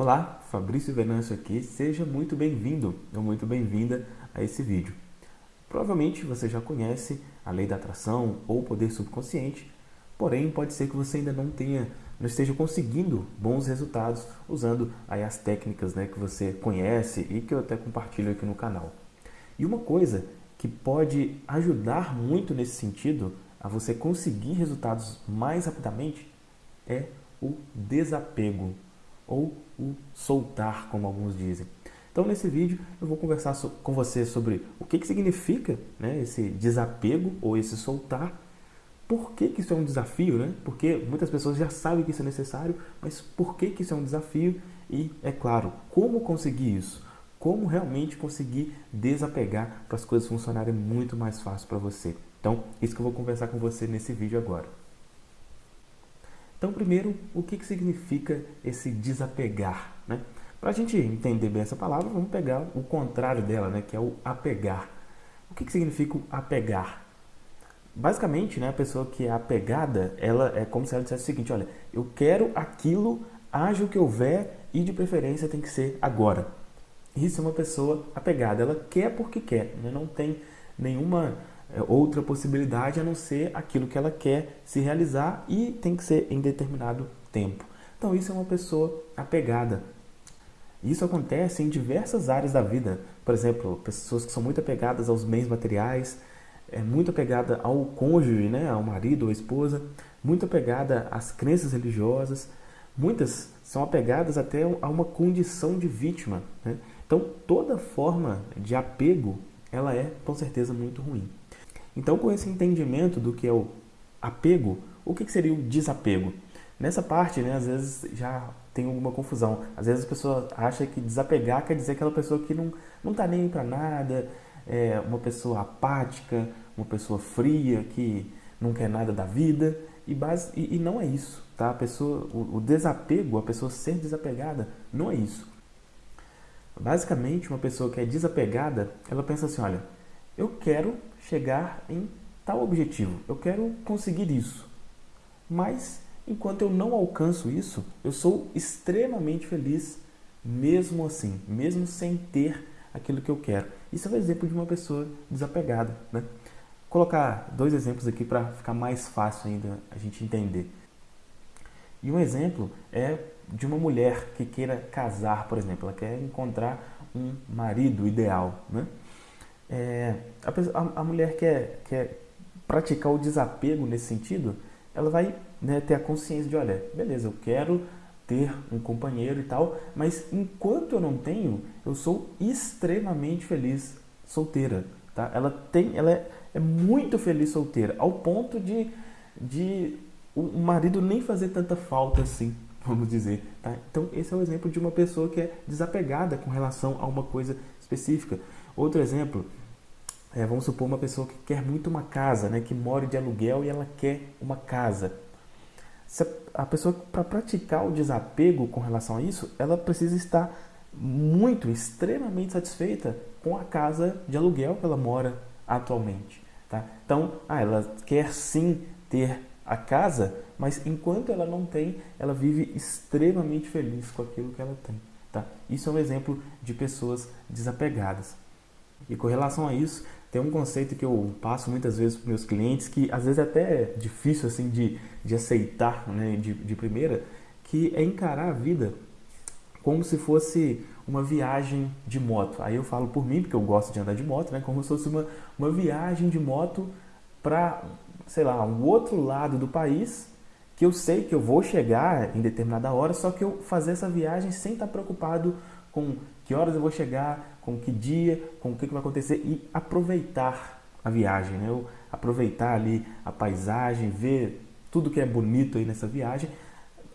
Olá, Fabrício Venâncio aqui, seja muito bem-vindo ou muito bem-vinda a esse vídeo. Provavelmente você já conhece a lei da atração ou poder subconsciente, porém pode ser que você ainda não tenha, não esteja conseguindo bons resultados usando aí as técnicas né, que você conhece e que eu até compartilho aqui no canal. E uma coisa que pode ajudar muito nesse sentido a você conseguir resultados mais rapidamente é o desapego ou o soltar, como alguns dizem. Então, nesse vídeo, eu vou conversar com você sobre o que, que significa né, esse desapego ou esse soltar, por que, que isso é um desafio, né? Porque muitas pessoas já sabem que isso é necessário, mas por que, que isso é um desafio? E, é claro, como conseguir isso? Como realmente conseguir desapegar para as coisas funcionarem muito mais fácil para você? Então, isso que eu vou conversar com você nesse vídeo agora. Então, primeiro, o que, que significa esse desapegar? Né? Para a gente entender bem essa palavra, vamos pegar o contrário dela, né? que é o apegar. O que, que significa o apegar? Basicamente, né, a pessoa que é apegada, ela é como se ela dissesse o seguinte, olha, eu quero aquilo, haja o que houver e de preferência tem que ser agora. Isso é uma pessoa apegada, ela quer porque quer, né? não tem nenhuma outra possibilidade a não ser aquilo que ela quer se realizar e tem que ser em determinado tempo. Então isso é uma pessoa apegada. Isso acontece em diversas áreas da vida. Por exemplo, pessoas que são muito apegadas aos bens materiais, é muito apegada ao cônjuge, né, ao marido ou esposa, muito apegada às crenças religiosas. Muitas são apegadas até a uma condição de vítima. Né? Então, toda forma de apego, ela é com certeza muito ruim. Então, com esse entendimento do que é o apego, o que seria o desapego? Nessa parte, né, às vezes já tem alguma confusão. Às vezes a pessoa acha que desapegar quer dizer aquela pessoa que não não está nem para nada, é uma pessoa apática, uma pessoa fria que não quer nada da vida e, base, e, e não é isso, tá? A pessoa, o, o desapego, a pessoa ser desapegada, não é isso. Basicamente, uma pessoa que é desapegada, ela pensa assim, olha, eu quero chegar em tal objetivo, eu quero conseguir isso. Mas, enquanto eu não alcanço isso, eu sou extremamente feliz mesmo assim, mesmo sem ter aquilo que eu quero. Isso é um exemplo de uma pessoa desapegada. Né? Vou colocar dois exemplos aqui para ficar mais fácil ainda a gente entender. E um exemplo é de uma mulher que queira casar, por exemplo. Ela quer encontrar um marido ideal. Né? É, a, a, mulher quer, quer praticar o desapego nesse sentido, ela vai né, ter a consciência de, olha, beleza, eu quero ter um companheiro e tal, mas enquanto eu não tenho, eu sou extremamente feliz solteira. Tá? Ela, tem, ela é, é muito feliz solteira, ao ponto de, de o marido nem fazer tanta falta assim, vamos dizer. Tá? Então, esse é o exemplo de uma pessoa que é desapegada com relação a uma coisa específica. Outro exemplo, é, vamos supor uma pessoa que quer muito uma casa, né, que mora de aluguel e ela quer uma casa. Se a pessoa, para praticar o desapego com relação a isso, ela precisa estar muito, extremamente satisfeita com a casa de aluguel que ela mora atualmente. Tá? Então, ah, ela quer sim ter a casa, mas enquanto ela não tem, ela vive extremamente feliz com aquilo que ela tem. Tá? Isso é um exemplo de pessoas desapegadas. E com relação a isso, tem um conceito que eu passo muitas vezes para meus clientes, que às vezes é até difícil assim de, de aceitar né, de, de primeira, que é encarar a vida como se fosse uma viagem de moto. Aí eu falo por mim, porque eu gosto de andar de moto, né? como se fosse uma, uma viagem de moto para, sei lá, um outro lado do país, que eu sei que eu vou chegar em determinada hora, só que eu fazer essa viagem sem estar preocupado com que horas eu vou chegar, com que dia, com o que, que vai acontecer e aproveitar a viagem, né? Eu aproveitar ali a paisagem, ver tudo que é bonito aí nessa viagem.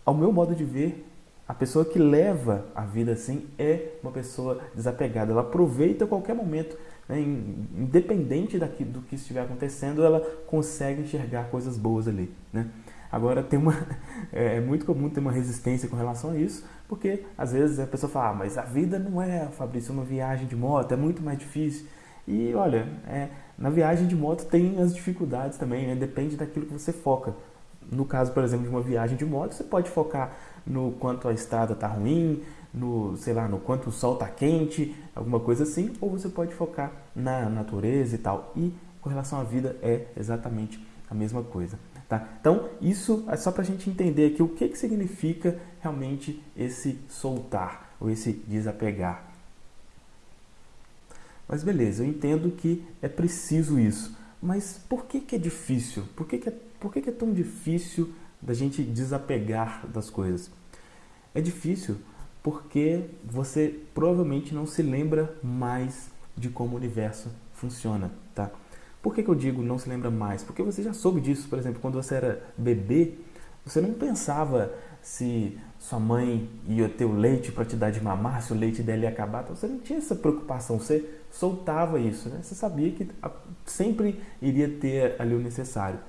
Ao meu modo de ver, a pessoa que leva a vida assim é uma pessoa desapegada. Ela aproveita qualquer momento, né? independente daqui, do que estiver acontecendo, ela consegue enxergar coisas boas ali. Né? Agora tem uma é, é muito comum ter uma resistência com relação a isso, porque às vezes a pessoa fala, ah, mas a vida não é, Fabrício, uma viagem de moto, é muito mais difícil. E olha, é, na viagem de moto tem as dificuldades também, né? depende daquilo que você foca. No caso, por exemplo, de uma viagem de moto, você pode focar no quanto a estrada está ruim, no, sei lá, no quanto o sol está quente, alguma coisa assim, ou você pode focar na natureza e tal. E com relação à vida é exatamente a mesma coisa. Tá? Então, isso é só para a gente entender aqui o que, que significa realmente esse soltar ou esse desapegar. Mas beleza, eu entendo que é preciso isso. Mas por que, que é difícil? Por, que, que, é, por que, que é tão difícil da gente desapegar das coisas? É difícil porque você provavelmente não se lembra mais de como o universo funciona, tá? Por que, que eu digo não se lembra mais? Porque você já soube disso, por exemplo, quando você era bebê, você não pensava se sua mãe ia ter o leite para te dar de mamar, se o leite dela ia acabar, então você não tinha essa preocupação, você soltava isso, né? Você sabia que sempre iria ter ali o necessário.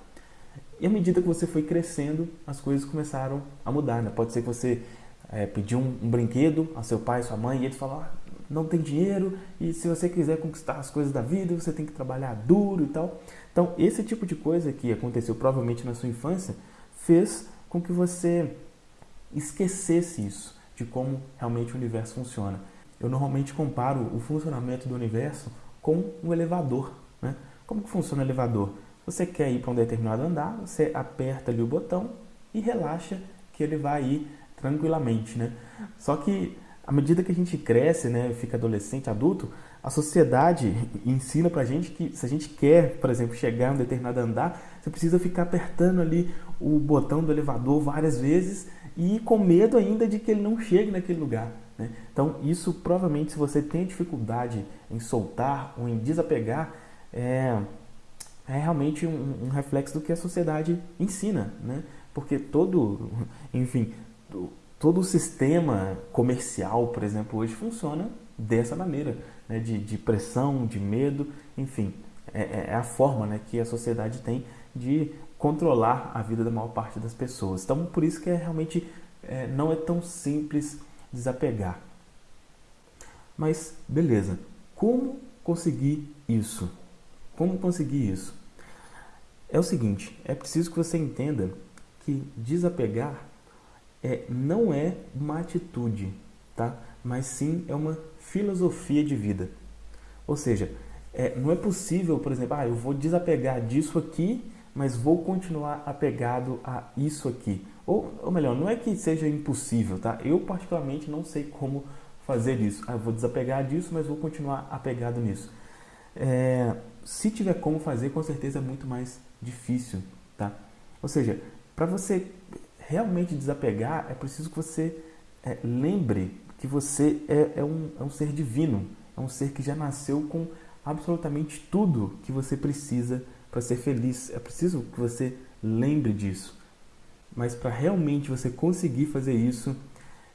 E à medida que você foi crescendo, as coisas começaram a mudar, né? Pode ser que você é, pediu um, um, brinquedo a seu pai, sua mãe, e eles falaram, ah, não tem dinheiro e se você quiser conquistar as coisas da vida, você tem que trabalhar duro e tal. Então, esse tipo de coisa que aconteceu provavelmente na sua infância fez com que você esquecesse isso, de como realmente o universo funciona. Eu normalmente comparo o funcionamento do universo com um elevador. Né? Como que funciona o elevador? Você quer ir para um determinado andar, você aperta ali o botão e relaxa que ele vai ir tranquilamente. Né? Só que à medida que a gente cresce, né, fica adolescente, adulto, a sociedade ensina pra gente que se a gente quer, por exemplo, chegar a um determinado andar, você precisa ficar apertando ali o botão do elevador várias vezes e com medo ainda de que ele não chegue naquele lugar. Né? Então, isso provavelmente, se você tem dificuldade em soltar ou em desapegar, é, é realmente um, um reflexo do que a sociedade ensina. Né? Porque todo, enfim, todo o sistema comercial, por exemplo, hoje funciona dessa maneira, né? de, de pressão, de medo, enfim, é, é, é, a forma né, que a sociedade tem de controlar a vida da maior parte das pessoas. Então, por isso que é realmente é, não é tão simples desapegar. Mas, beleza, como conseguir isso? Como conseguir isso? É o seguinte, é preciso que você entenda que desapegar é, não é uma atitude, tá? mas sim é uma filosofia de vida. Ou seja, é, não é possível, por exemplo, ah, eu vou desapegar disso aqui, mas vou continuar apegado a isso aqui. Ou, ou melhor, não é que seja impossível, tá? Eu particularmente não sei como fazer isso. Ah, eu vou desapegar disso, mas vou continuar apegado nisso. É, se tiver como fazer, com certeza é muito mais difícil, tá? Ou seja, para você realmente desapegar, é preciso que você é, lembre que você é, é, um, é um ser divino, é um ser que já nasceu com absolutamente tudo que você precisa para ser feliz. É preciso que você lembre disso. Mas para realmente você conseguir fazer isso,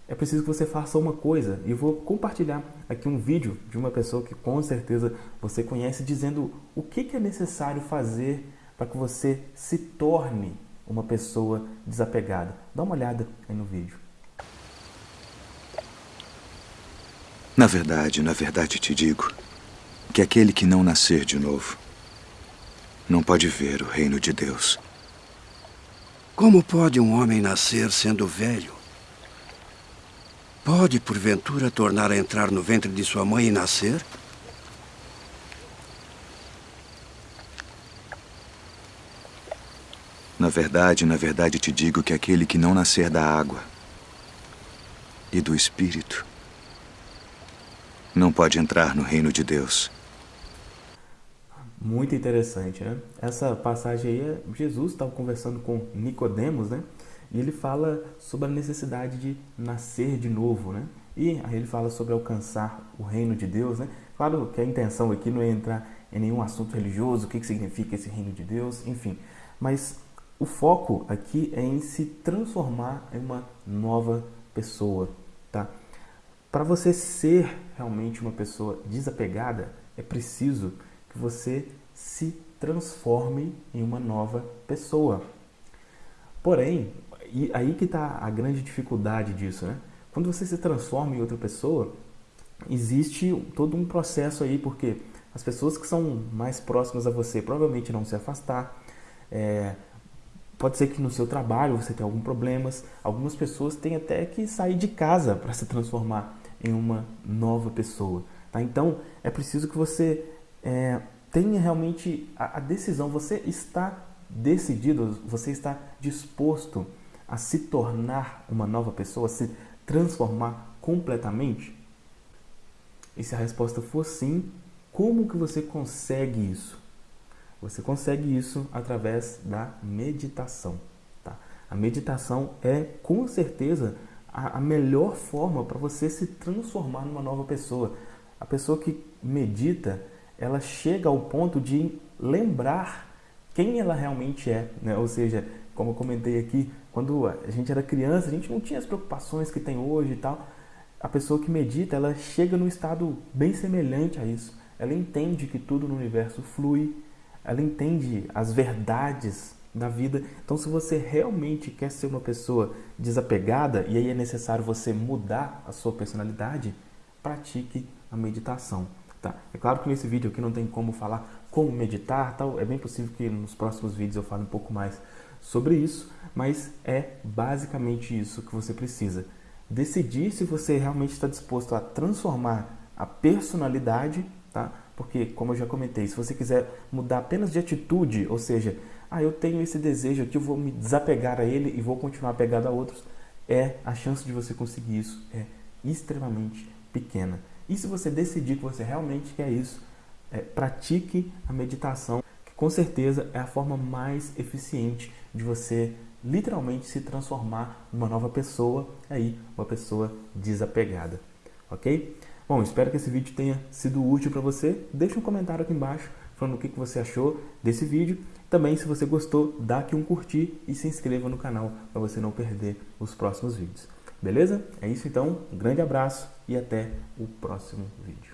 é preciso que você faça uma coisa. E vou compartilhar aqui um vídeo de uma pessoa que com certeza você conhece, dizendo o que, que é necessário fazer para que você se torne uma pessoa desapegada. Dá uma olhada aí no vídeo. Na verdade, na verdade te digo que aquele que não nascer de novo não pode ver o reino de Deus. Como pode um homem nascer sendo velho? Pode, porventura, tornar a entrar no ventre de sua mãe e nascer? Na verdade, na verdade te digo que aquele que não nascer da água e do Espírito não pode entrar no reino de Deus. Muito interessante, né? Essa passagem aí, Jesus estava conversando com Nicodemos, né? E ele fala sobre a necessidade de nascer de novo, né? E aí ele fala sobre alcançar o reino de Deus, né? Claro que a intenção aqui não é entrar em nenhum assunto religioso, o que, que significa esse reino de Deus, enfim. Mas o foco aqui é em se transformar em uma nova pessoa, tá? Para você ser realmente uma pessoa desapegada, é preciso que você se transforme em uma nova pessoa. Porém, aí que está a grande dificuldade disso, né? Quando você se transforma em outra pessoa, existe todo um processo aí, porque as pessoas que são mais próximas a você provavelmente não se afastar, é, Pode ser que no seu trabalho você tenha alguns problemas. Algumas pessoas têm até que sair de casa para se transformar em uma nova pessoa. Tá? Então, é preciso que você é, tenha realmente a, a decisão. Você está decidido, você está disposto a se tornar uma nova pessoa, a se transformar completamente? E se a resposta for sim, como que você consegue isso? Você consegue isso através da meditação. Tá? A meditação é, com certeza, a, a melhor forma para você se transformar numa nova pessoa. A pessoa que medita, ela chega ao ponto de lembrar quem ela realmente é. Né? Ou seja, como eu comentei aqui, quando a gente era criança, a gente não tinha as preocupações que tem hoje e tal. A pessoa que medita, ela chega num estado bem semelhante a isso. Ela entende que tudo no universo flui, ela entende as verdades da vida. Então, se você realmente quer ser uma pessoa desapegada e aí é necessário você mudar a sua personalidade, pratique a meditação. Tá? É claro que nesse vídeo aqui não tem como falar como meditar, tal. É bem possível que nos próximos vídeos eu fale um pouco mais sobre isso, mas é basicamente isso que você precisa. Decidir se você realmente está disposto a transformar a personalidade, tá? Porque, como eu já comentei, se você quiser mudar apenas de atitude, ou seja, ah, eu tenho esse desejo aqui, eu vou me desapegar a ele e vou continuar apegado a outros, é a chance de você conseguir isso é extremamente pequena. E se você decidir que você realmente quer isso, é, pratique a meditação, que com certeza é a forma mais eficiente de você literalmente se transformar numa nova pessoa, aí uma pessoa desapegada, ok? Bom, espero que esse vídeo tenha sido útil para você. Deixe um comentário aqui embaixo falando o que você achou desse vídeo. Também, se você gostou, dá aqui um curtir e se inscreva no canal para você não perder os próximos vídeos. Beleza? É isso então, um grande abraço e até o próximo vídeo.